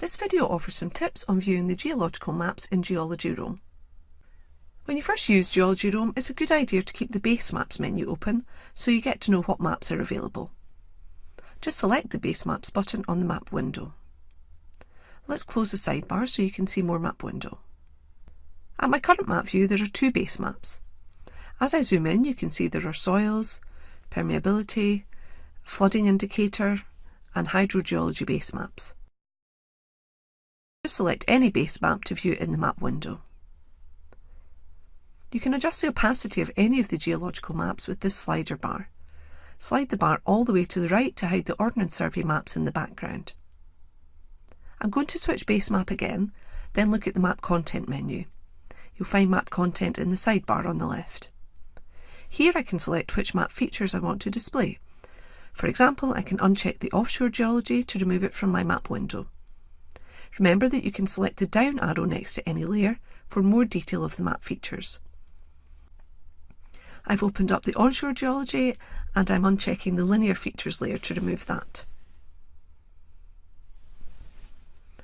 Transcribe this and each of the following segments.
This video offers some tips on viewing the geological maps in Geology Roam. When you first use Geology Roam, it's a good idea to keep the Base Maps menu open so you get to know what maps are available. Just select the Base Maps button on the map window. Let's close the sidebar so you can see more map window. At my current map view there are two base maps. As I zoom in you can see there are soils, permeability, flooding indicator and hydrogeology base maps. Just select any base map to view in the map window. You can adjust the opacity of any of the geological maps with this slider bar. Slide the bar all the way to the right to hide the Ordnance Survey maps in the background. I'm going to switch base map again, then look at the map content menu. You'll find map content in the sidebar on the left. Here I can select which map features I want to display. For example, I can uncheck the offshore geology to remove it from my map window. Remember that you can select the down arrow next to any layer for more detail of the map features. I've opened up the onshore geology and I'm unchecking the linear features layer to remove that.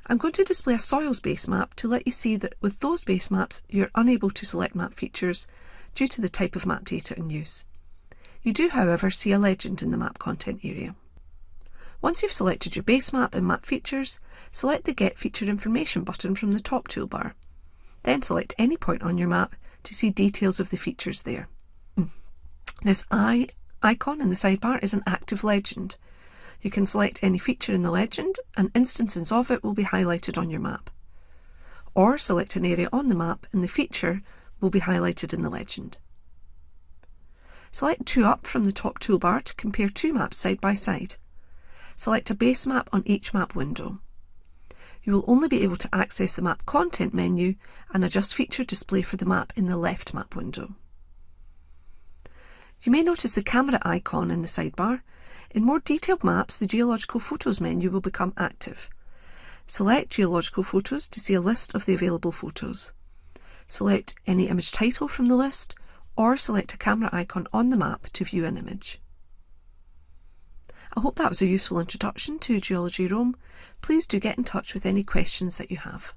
I'm going to display a soils base map to let you see that with those base maps you're unable to select map features due to the type of map data in use. You do however see a legend in the map content area. Once you've selected your base map and map features, select the Get Feature Information button from the top toolbar. Then select any point on your map to see details of the features there. Hmm. This eye icon in the sidebar is an active legend. You can select any feature in the legend and instances of it will be highlighted on your map. Or select an area on the map and the feature will be highlighted in the legend. Select 2 up from the top toolbar to compare two maps side by side. Select a base map on each map window. You will only be able to access the map content menu and adjust feature display for the map in the left map window. You may notice the camera icon in the sidebar. In more detailed maps, the Geological Photos menu will become active. Select Geological Photos to see a list of the available photos. Select any image title from the list, or select a camera icon on the map to view an image. I hope that was a useful introduction to Geology Roam. Please do get in touch with any questions that you have.